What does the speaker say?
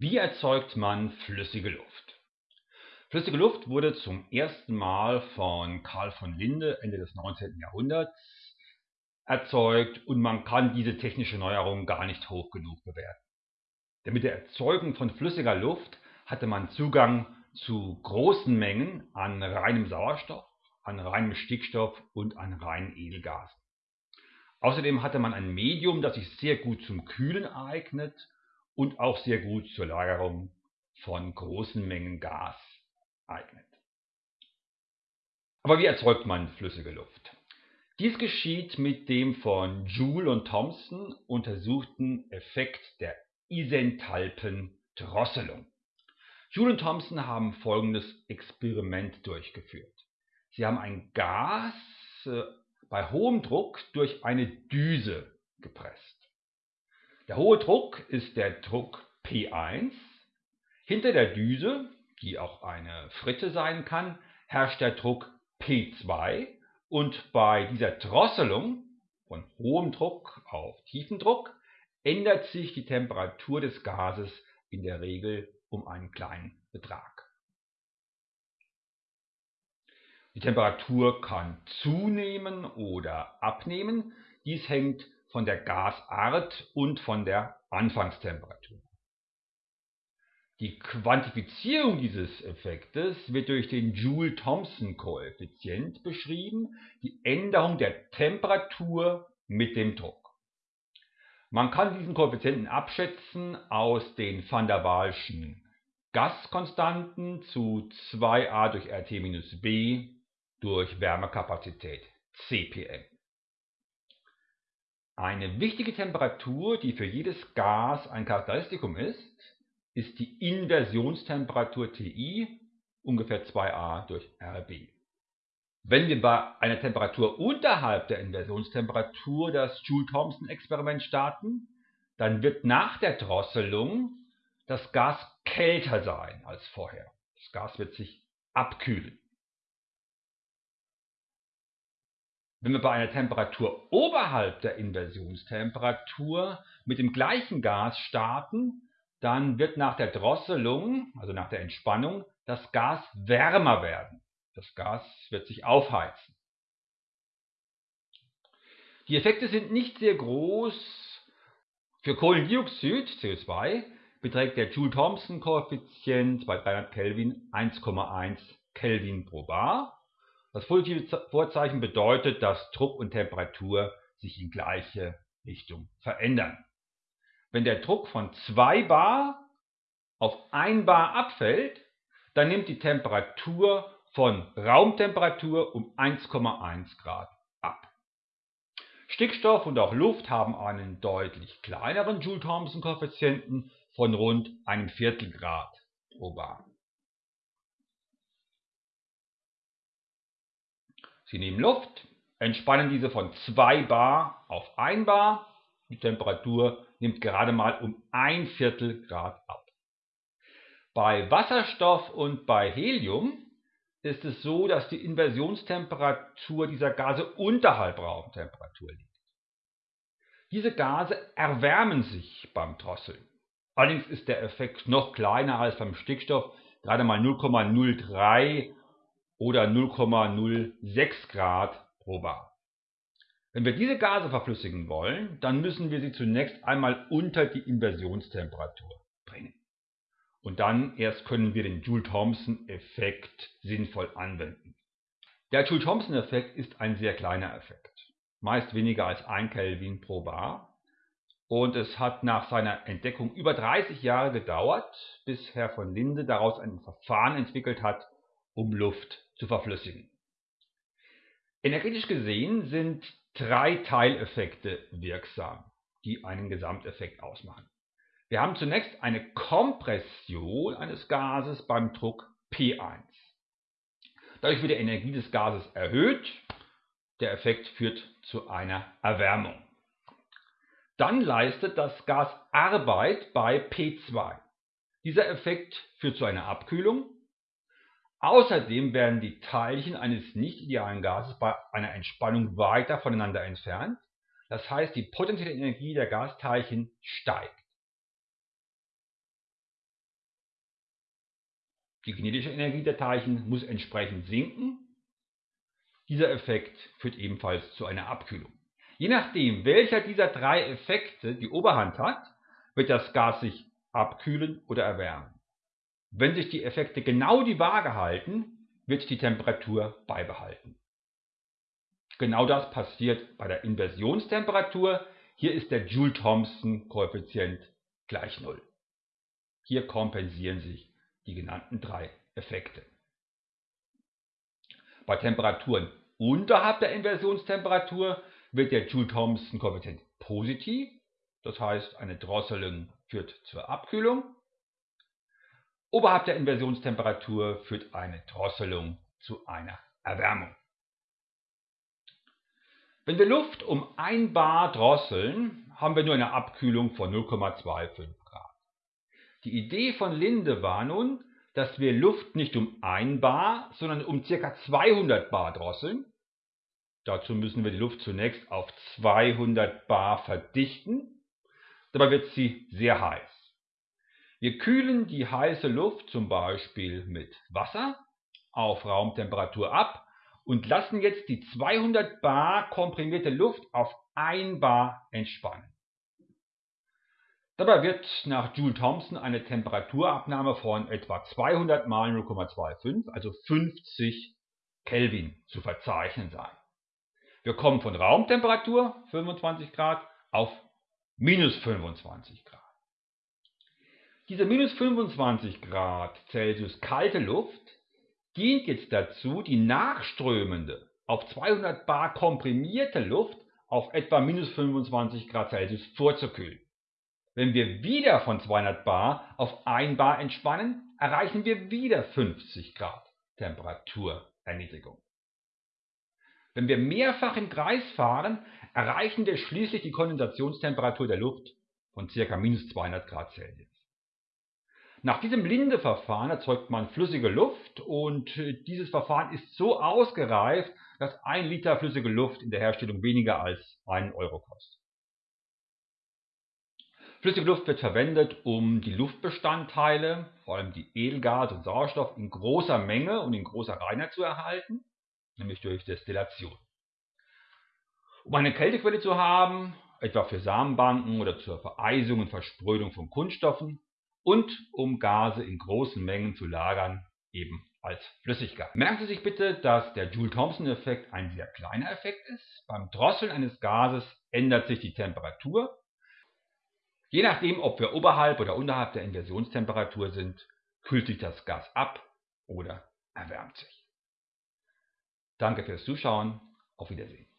Wie erzeugt man flüssige Luft? Flüssige Luft wurde zum ersten Mal von Carl von Linde Ende des 19. Jahrhunderts erzeugt und man kann diese technische Neuerung gar nicht hoch genug bewerten. Denn mit der Erzeugung von flüssiger Luft hatte man Zugang zu großen Mengen an reinem Sauerstoff, an reinem Stickstoff und an reinen Edelgasen. Außerdem hatte man ein Medium, das sich sehr gut zum Kühlen eignet und auch sehr gut zur Lagerung von großen Mengen Gas eignet. Aber wie erzeugt man flüssige Luft? Dies geschieht mit dem von Joule und Thomson untersuchten Effekt der Isenthalpendrosselung. Joule und Thomson haben folgendes Experiment durchgeführt. Sie haben ein Gas äh, bei hohem Druck durch eine Düse gepresst. Der hohe Druck ist der Druck P1. Hinter der Düse, die auch eine Fritte sein kann, herrscht der Druck P2 und bei dieser Drosselung von hohem Druck auf tiefen Druck ändert sich die Temperatur des Gases in der Regel um einen kleinen Betrag. Die Temperatur kann zunehmen oder abnehmen. Dies hängt von der Gasart und von der Anfangstemperatur. Die Quantifizierung dieses Effektes wird durch den Joule-Thomson-Koeffizient beschrieben, die Änderung der Temperatur mit dem Druck. Man kann diesen Koeffizienten abschätzen aus den van der Waalschen Gaskonstanten zu 2a durch RT-B durch Wärmekapazität CPM. Eine wichtige Temperatur, die für jedes Gas ein Charakteristikum ist, ist die Inversionstemperatur Ti, ungefähr 2a durch Rb. Wenn wir bei einer Temperatur unterhalb der Inversionstemperatur das Joule-Thomson-Experiment starten, dann wird nach der Drosselung das Gas kälter sein als vorher. Das Gas wird sich abkühlen. Wenn wir bei einer Temperatur oberhalb der Inversionstemperatur mit dem gleichen Gas starten, dann wird nach der Drosselung, also nach der Entspannung, das Gas wärmer werden. Das Gas wird sich aufheizen. Die Effekte sind nicht sehr groß. Für Kohlendioxid, CO2, beträgt der Joule-Thomson-Koeffizient bei 300 Kelvin 1,1 Kelvin pro Bar. Das positive Vorzeichen bedeutet, dass Druck und Temperatur sich in gleiche Richtung verändern. Wenn der Druck von 2 bar auf 1 bar abfällt, dann nimmt die Temperatur von Raumtemperatur um 1,1 Grad ab. Stickstoff und auch Luft haben einen deutlich kleineren Joule-Thomson-Koeffizienten von rund einem Viertel Grad pro bar. Sie nehmen Luft, entspannen diese von 2 bar auf 1 bar. Die Temperatur nimmt gerade mal um ein Viertel Grad ab. Bei Wasserstoff und bei Helium ist es so, dass die Inversionstemperatur dieser Gase unterhalb Raumtemperatur liegt. Diese Gase erwärmen sich beim Drosseln. Allerdings ist der Effekt noch kleiner als beim Stickstoff, gerade mal 0,03 oder 0,06 Grad pro bar. Wenn wir diese Gase verflüssigen wollen, dann müssen wir sie zunächst einmal unter die Inversionstemperatur bringen. Und dann erst können wir den Joule-Thomson-Effekt sinnvoll anwenden. Der Joule-Thomson-Effekt ist ein sehr kleiner Effekt, meist weniger als 1 Kelvin pro bar. Und es hat nach seiner Entdeckung über 30 Jahre gedauert, bis Herr von Linde daraus ein Verfahren entwickelt hat, um Luft zu verflüssigen. Energetisch gesehen sind drei Teileffekte wirksam, die einen Gesamteffekt ausmachen. Wir haben zunächst eine Kompression eines Gases beim Druck P1. Dadurch wird die Energie des Gases erhöht. Der Effekt führt zu einer Erwärmung. Dann leistet das Gas Arbeit bei P2. Dieser Effekt führt zu einer Abkühlung Außerdem werden die Teilchen eines nicht idealen Gases bei einer Entspannung weiter voneinander entfernt, das heißt die potenzielle Energie der Gasteilchen steigt. Die kinetische Energie der Teilchen muss entsprechend sinken. Dieser Effekt führt ebenfalls zu einer Abkühlung. Je nachdem, welcher dieser drei Effekte die Oberhand hat, wird das Gas sich abkühlen oder erwärmen. Wenn sich die Effekte genau die Waage halten, wird die Temperatur beibehalten. Genau das passiert bei der Inversionstemperatur. Hier ist der Joule-Thomson-Koeffizient gleich 0. Hier kompensieren sich die genannten drei Effekte. Bei Temperaturen unterhalb der Inversionstemperatur wird der Joule-Thomson-Koeffizient positiv, das heißt eine Drosselung führt zur Abkühlung. Oberhalb der Inversionstemperatur führt eine Drosselung zu einer Erwärmung. Wenn wir Luft um 1 bar drosseln, haben wir nur eine Abkühlung von 0,25 Grad. Die Idee von Linde war nun, dass wir Luft nicht um 1 bar, sondern um ca. 200 bar drosseln. Dazu müssen wir die Luft zunächst auf 200 bar verdichten. Dabei wird sie sehr heiß. Wir kühlen die heiße Luft zum Beispiel mit Wasser auf Raumtemperatur ab und lassen jetzt die 200 bar komprimierte Luft auf 1 bar entspannen. Dabei wird nach Joule Thomson eine Temperaturabnahme von etwa 200 mal 0,25, also 50 Kelvin, zu verzeichnen sein. Wir kommen von Raumtemperatur 25 Grad auf minus 25 Grad. Diese minus 25 Grad Celsius kalte Luft dient jetzt dazu, die nachströmende, auf 200 bar komprimierte Luft auf etwa minus 25 Grad Celsius vorzukühlen. Wenn wir wieder von 200 bar auf 1 bar entspannen, erreichen wir wieder 50 Grad Temperaturerniedrigung. Wenn wir mehrfach im Kreis fahren, erreichen wir schließlich die Kondensationstemperatur der Luft von ca. minus 200 Grad Celsius. Nach diesem Linde-Verfahren erzeugt man flüssige Luft und dieses Verfahren ist so ausgereift, dass ein Liter flüssige Luft in der Herstellung weniger als einen Euro kostet. Flüssige Luft wird verwendet, um die Luftbestandteile, vor allem die Edelgase und Sauerstoff, in großer Menge und in großer Reinheit zu erhalten, nämlich durch Destillation. Um eine Kältequelle zu haben, etwa für Samenbanken oder zur Vereisung und Versprödung von Kunststoffen, und um Gase in großen Mengen zu lagern, eben als Flüssigkeit. Merken Sie sich bitte, dass der Joule-Thomson-Effekt ein sehr kleiner Effekt ist. Beim Drosseln eines Gases ändert sich die Temperatur. Je nachdem, ob wir oberhalb oder unterhalb der Inversionstemperatur sind, kühlt sich das Gas ab oder erwärmt sich. Danke fürs Zuschauen. Auf Wiedersehen.